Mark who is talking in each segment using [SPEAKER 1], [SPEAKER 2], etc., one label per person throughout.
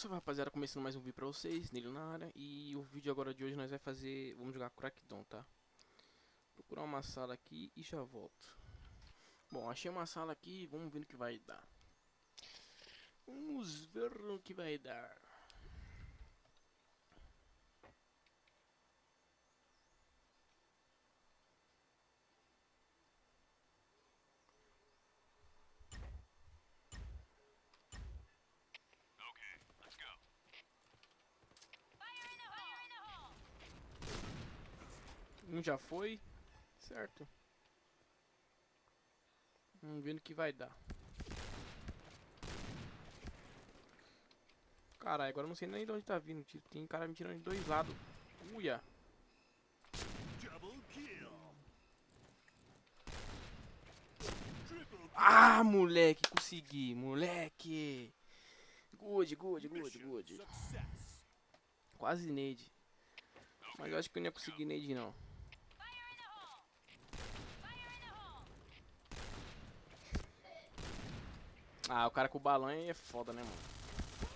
[SPEAKER 1] salve rapaziada, começando mais um vídeo pra vocês, nele na área E o vídeo agora de hoje nós vai fazer, vamos jogar Crackdown, tá? Procurar uma sala aqui e já volto. Bom, achei uma sala aqui, vamos ver o que vai dar. Vamos ver o que vai dar Um já foi. Certo. Vamos ver o que vai dar. Caralho, agora eu não sei nem de onde tá vindo. Tem cara me tirando de dois lados. Uia. Ah, moleque, consegui, moleque. Good, good, good, good. Quase nade. Mas eu acho que eu não ia conseguir nade não. Ah, o cara com o balão é foda, né, mano?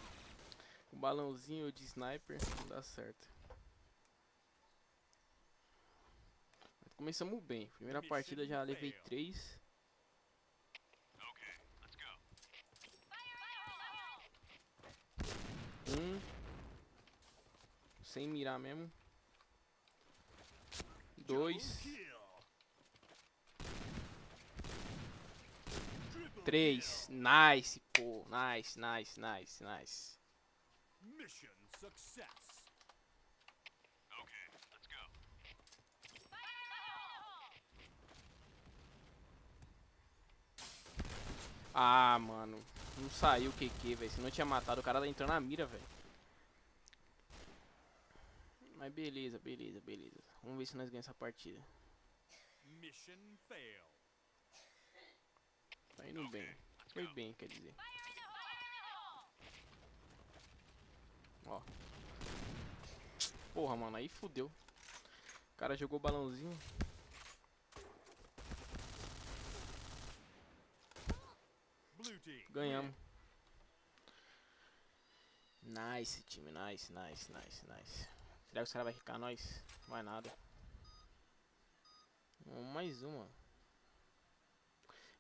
[SPEAKER 1] O balãozinho de sniper não dá certo. Começamos bem. Primeira partida já levei 3. Um. Sem mirar mesmo. Dois. Três. Nice, pô. Nice, nice, nice, nice. Mission success. Okay, let's go. Ah, mano. Não saiu o QQ, velho. Se não tinha matado, o cara entrou na mira, velho. Mas beleza, beleza, beleza. Vamos ver se nós ganhamos essa partida. Mission fail. Tá indo bem. Foi bem, quer dizer. Ó. Porra, mano, aí fudeu. O cara jogou balãozinho. Ganhamos. Nice, time. Nice, nice, nice, nice. Será que os caras vão ficar nós? Não vai nada. Mais uma.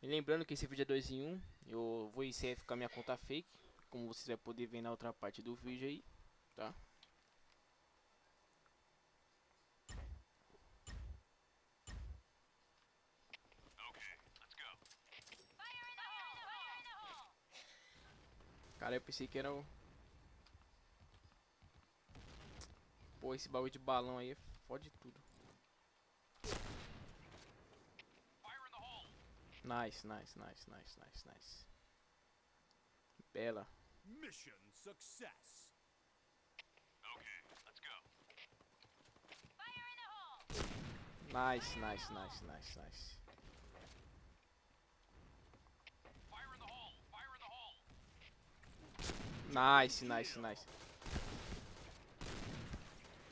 [SPEAKER 1] Lembrando que esse vídeo é 2 em 1, um, eu vou ICF com a minha conta fake, como vocês vão poder ver na outra parte do vídeo aí, tá? Cara, eu pensei que era o... Pô, esse bagulho de balão aí fode tudo. Nice, nice, nice, nice, nice, nice. Bela. Mission success. Okay, let's go. Fire in the hole. Nice, nice, nice, nice, nice. Fire in the hole. Fire in the hole. Nice, nice, nice.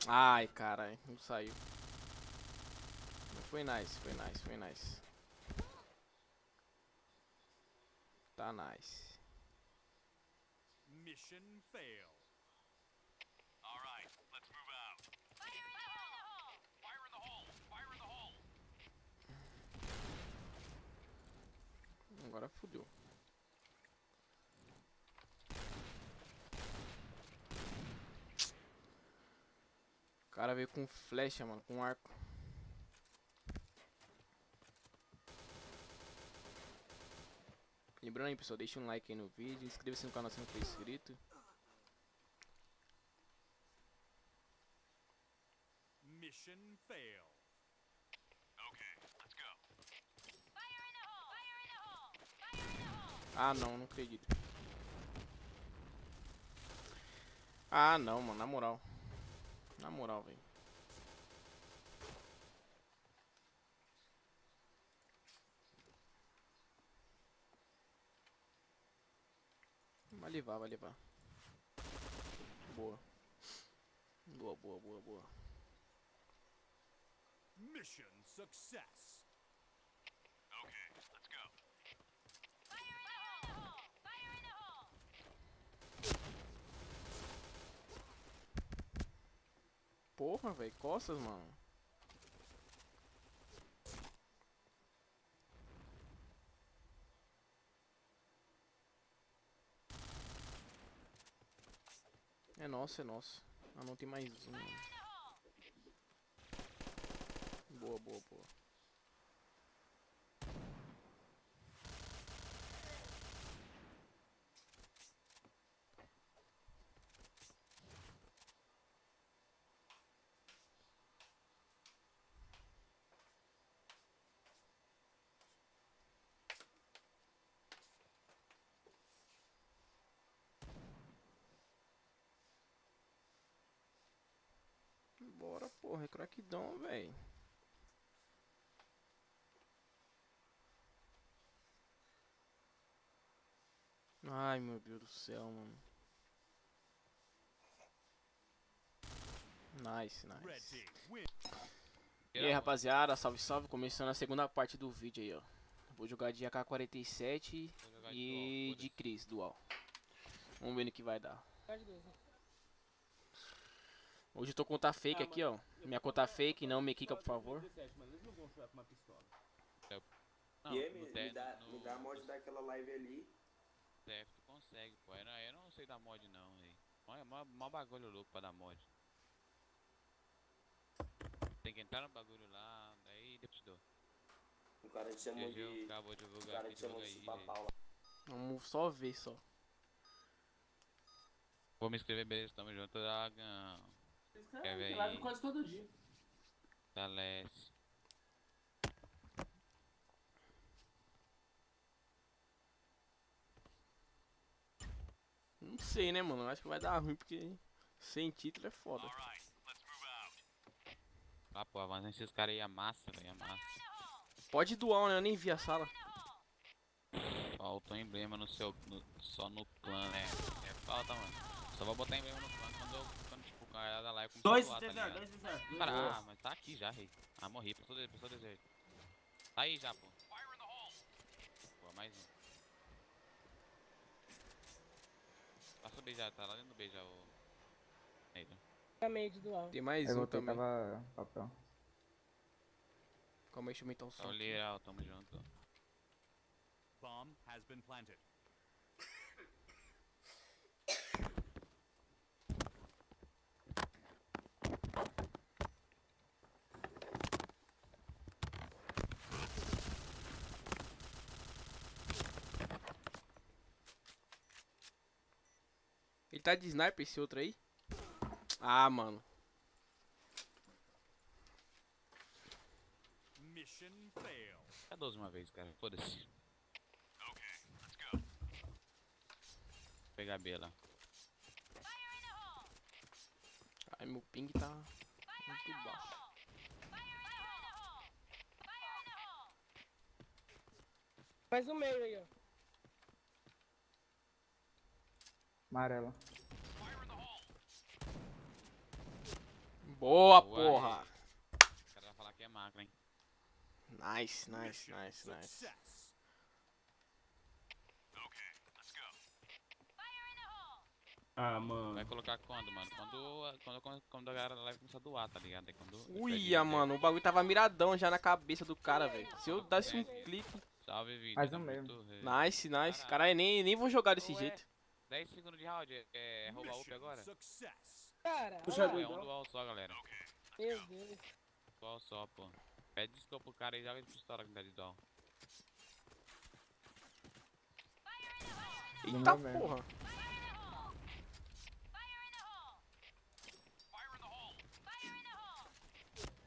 [SPEAKER 1] Ai, cara, não saiu. Foi nice, foi nice, foi nice. Nice. Mission fail. All right, let's move out. Fire in the hole! Fire in the hole! Fire in the hole! Agora fodeu. O cara veio com flecha, mano, com arco. Lembrando aí, pessoal, deixa um like aí no vídeo, inscreva-se no canal se não for inscrito. Mission fail. Okay, let's go. Fire in the hole. Fire in the hole. Fire in the hole. Ah, não, não acredito. Ah, não, mano, na moral. Na moral, velho. Vai levar, vai levar. Boa. Boa, boa, boa, boa. Mission success. Okay, let's go. Porra, velho, costas, mano. É nosso, é nosso. Ah, não tem mais um. Boa, boa, boa. Bora, porra, é crackdown, velho. Ai, meu Deus do céu, mano. Nice, nice. E aí, rapaziada, salve, salve. Começando a segunda parte do vídeo aí, ó. Vou jogar de AK-47 e de Cris, dual. Vamos ver no que vai dar. Hoje eu tô com conta fake aqui, ó. Minha conta fake, não me quica, por favor.
[SPEAKER 2] Não,
[SPEAKER 3] E aí, me, me dá,
[SPEAKER 2] no-
[SPEAKER 3] me dá a mod daquela live ali.
[SPEAKER 2] TF tu consegue, pô. Eu não, eu não sei dar mod não, velho. Mó, mó, mó bagulho louco pra dar mod. Tem que entrar no bagulho lá, daí depois dou.
[SPEAKER 3] O cara te chamou de.
[SPEAKER 2] acabou
[SPEAKER 3] O
[SPEAKER 2] divulgar
[SPEAKER 3] cara
[SPEAKER 2] aqui,
[SPEAKER 3] te chamou de
[SPEAKER 2] aí,
[SPEAKER 3] chupa
[SPEAKER 2] gente.
[SPEAKER 3] pau lá.
[SPEAKER 1] Vamos só ver, só.
[SPEAKER 2] Vou me inscrever, beleza, tamo junto, Dragão. Quer ver
[SPEAKER 4] Tem live
[SPEAKER 2] aí?
[SPEAKER 4] quase todo dia.
[SPEAKER 2] Dalece.
[SPEAKER 1] Não sei, né, mano? Acho que vai dar ruim, porque sem título é foda.
[SPEAKER 2] Ah, pô, avança esses caras aí, amassa, velho, amassa.
[SPEAKER 1] Pode doar, né? Eu nem vi a sala.
[SPEAKER 2] Falta um emblema no seu, no- só no clã, né? É falta, mano. Só vou botar emblema no clã quando, eu, quando tipo, o cara da live começar a
[SPEAKER 4] 2
[SPEAKER 2] doar, tá
[SPEAKER 4] T0,
[SPEAKER 2] ligado?
[SPEAKER 4] 2 T0.
[SPEAKER 2] Cara, ah, mas tá aqui já, rei. Ah, morri, passou, passou deserto. Tá aí já, pô. Pô, mais um. Passou B já, tá lá dentro do B já, o... Neito.
[SPEAKER 5] Também de dual.
[SPEAKER 1] Tem mais
[SPEAKER 6] Eu
[SPEAKER 1] um
[SPEAKER 6] voltei,
[SPEAKER 1] também.
[SPEAKER 6] tava papel.
[SPEAKER 1] Calma aí, deixa eu aumentar o
[SPEAKER 2] Tá
[SPEAKER 1] som.
[SPEAKER 2] o
[SPEAKER 1] aqui.
[SPEAKER 2] Liral, tamo junto.
[SPEAKER 7] Bomb has been planted.
[SPEAKER 1] Ele tá de sniper esse outro aí? Ah, mano.
[SPEAKER 7] Mission failed.
[SPEAKER 2] É 12 uma vez, cara. Foda-se. Pegar B lá.
[SPEAKER 1] Ai, meu ping tá muito baixo.
[SPEAKER 5] Mais um meio aí, ó.
[SPEAKER 6] Amarela.
[SPEAKER 1] Boa,
[SPEAKER 2] Boa,
[SPEAKER 1] porra.
[SPEAKER 2] aí. O cara vai falar que é macro, hein.
[SPEAKER 1] Nice, nice, nice, nice.
[SPEAKER 4] Ah, mano.
[SPEAKER 2] Vai colocar quando, mano? Quando, quando, quando, quando a galera live começar a doar, tá ligado? Aí quando...
[SPEAKER 1] Uia, mano, o bagulho tava miradão já na cabeça do cara, velho. Se eu desse um clique.
[SPEAKER 2] Salve, vídeo.
[SPEAKER 6] Mais um mesmo.
[SPEAKER 1] Nice, nice. Caralho, nem, nem vou jogar desse
[SPEAKER 2] Ué,
[SPEAKER 1] jeito.
[SPEAKER 2] 10 segundos de round, é, é roubar up agora?
[SPEAKER 5] Cara,
[SPEAKER 4] Puxa.
[SPEAKER 2] É um dual só, galera.
[SPEAKER 5] Meu Deus.
[SPEAKER 2] Dual só, pô. Pede desculpa pro cara e joga de pistola que dá de dual.
[SPEAKER 1] Eita porra.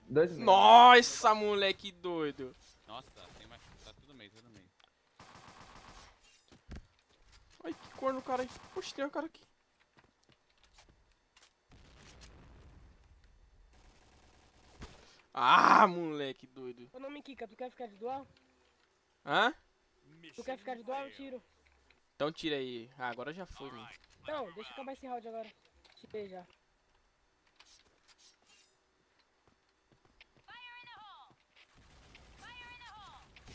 [SPEAKER 6] Dois.
[SPEAKER 1] Nossa, moleque doido.
[SPEAKER 2] Nossa, tem mais. Tá tudo meio, tudo meio.
[SPEAKER 1] Ai, que cor no cara aí. Poxa, tem um cara aqui. Ah, moleque doido.
[SPEAKER 5] Ô, não me quica, tu quer ficar de dual?
[SPEAKER 1] Hã?
[SPEAKER 5] Tu quer ficar de dual? Eu tiro.
[SPEAKER 1] Então tira aí. Ah, agora já foi, mano.
[SPEAKER 5] Não, deixa eu acabar esse round agora. Tirei já.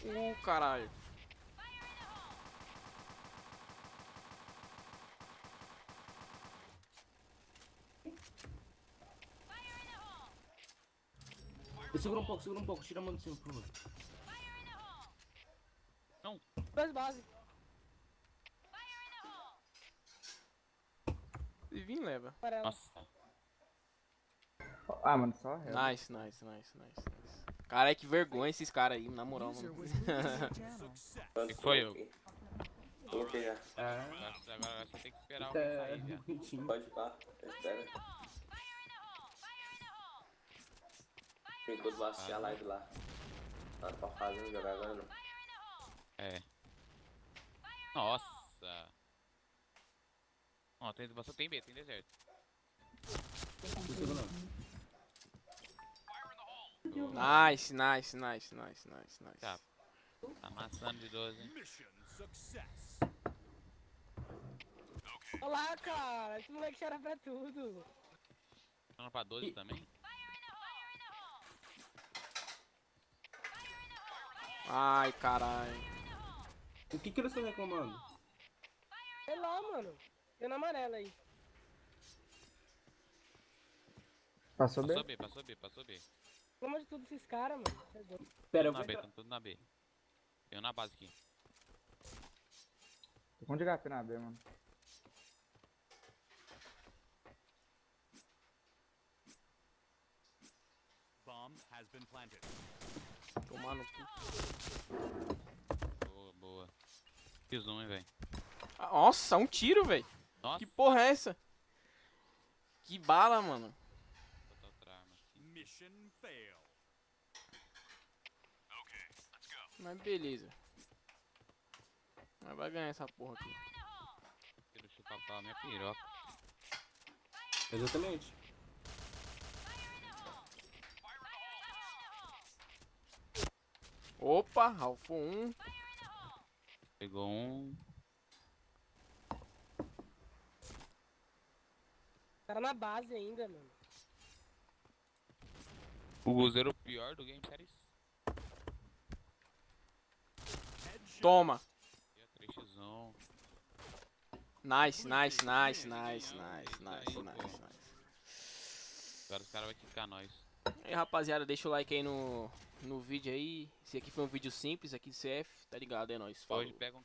[SPEAKER 1] Uh, caralho.
[SPEAKER 4] Segura um pouco, segura um pouco. Tira a mão de cima, por favor.
[SPEAKER 5] Dois base.
[SPEAKER 1] Se vir, leva.
[SPEAKER 5] Amarela.
[SPEAKER 2] Nossa.
[SPEAKER 6] Ah, mano, só real.
[SPEAKER 1] Nice, nice, nice, nice, nice. Cara, que vergonha esses caras aí, na moral, mano.
[SPEAKER 2] Que foi,
[SPEAKER 3] coloquei? Coloquei já.
[SPEAKER 4] É.
[SPEAKER 2] Agora, agora você tem que esperar alguém
[SPEAKER 4] É,
[SPEAKER 2] sair,
[SPEAKER 4] bonitinho.
[SPEAKER 3] Pode ir lá. Espera. Enquanto vai assistir a live lá. Nada pra fazer, não jogar agora não.
[SPEAKER 2] É. Nossa. Ó, tem, você tem B, tem deserto.
[SPEAKER 1] Nice, nice, nice, nice, nice, nice.
[SPEAKER 2] Tá. Amassando de 12, hein?
[SPEAKER 7] Mission success.
[SPEAKER 5] Olha lá, cara. Esse moleque chora pra tudo.
[SPEAKER 2] Falando pra 12 também?
[SPEAKER 1] Ai, caralho.
[SPEAKER 4] O que que eles estão reclamando?
[SPEAKER 5] Sei lá, mano. Eu na amarela aí.
[SPEAKER 6] Passou
[SPEAKER 2] Passou
[SPEAKER 6] bem?
[SPEAKER 2] B, passou B, passou B.
[SPEAKER 5] Pelo amor de tudo esses caras, mano. É.
[SPEAKER 4] Pera, eu
[SPEAKER 2] Tudo na
[SPEAKER 4] vou
[SPEAKER 2] B, tamo tudo na B. Tem um na base aqui.
[SPEAKER 6] Tô com de HP na B, mano.
[SPEAKER 7] Bomb has been planted.
[SPEAKER 1] Tomar no cu.
[SPEAKER 2] Boa, boa. Fiz um, hein, velho.
[SPEAKER 1] Ah, Nossa, um tiro, velho. Que porra é essa? Que bala, mano.
[SPEAKER 2] botar outra arma aqui.
[SPEAKER 7] Mission fail.
[SPEAKER 1] Mas beleza. Mas vai ganhar essa porra aqui.
[SPEAKER 2] Quero chupar pau minha piroca.
[SPEAKER 4] Exatamente.
[SPEAKER 1] Opa, Ralfo 1.
[SPEAKER 2] Pegou um.
[SPEAKER 5] Cara na base ainda, mano.
[SPEAKER 2] O Guzeiro o pior do Game Series.
[SPEAKER 1] Toma.
[SPEAKER 2] E a 3x1.
[SPEAKER 1] Nice, nice, nice, nice, nice, nice, nice, nice.
[SPEAKER 2] Agora os caras vão quicar nós.
[SPEAKER 1] E aí, rapaziada, deixa o like aí no, no vídeo aí. Esse aqui foi um vídeo simples aqui do CF, tá ligado? É nóis. Falou.
[SPEAKER 2] Hoje pega um